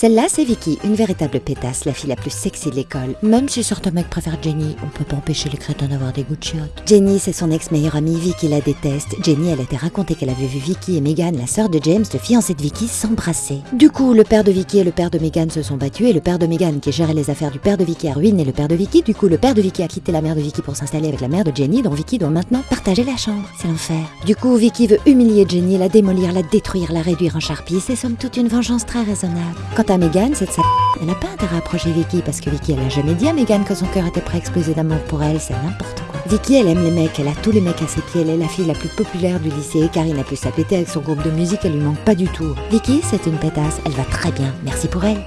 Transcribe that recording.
Celle-là, c'est Vicky, une véritable pétasse, la fille la plus sexy de l'école. Même si certains mecs préfèrent Jenny, on peut pas empêcher les crétins d'avoir des goûts de. Jenny, c'est son ex-meilleure amie, Vicky la déteste. Jenny, elle a été racontée qu'elle avait vu Vicky et Megan, la sœur de James, le fiancé de Vicky, s'embrasser. Du coup, le père de Vicky et le père de Megan se sont battus et le père de Megan, qui gérait les affaires du père de Vicky, a ruiné le père de Vicky. Du coup, le père de Vicky a quitté la mère de Vicky pour s'installer avec la mère de Jenny, dont Vicky doit maintenant partager la chambre. C'est l'enfer. Du coup, Vicky veut humilier Jenny, la démolir, la détruire, la réduire en charpie. C'est somme toute une vengeance très raisonnable. Quant à Megan, cette sa... Elle n'a pas intérêt à approcher Vicky parce que Vicky, elle a jamais dit à Megan que son cœur était prêt à exploser d'amour pour elle. C'est n'importe quoi. Vicky, elle aime les mecs, elle a tous les mecs à ses pieds, elle est la fille la plus populaire du lycée, Karine a pu s'appeler avec son groupe de musique, elle lui manque pas du tout. Vicky, c'est une pétasse, elle va très bien, merci pour elle.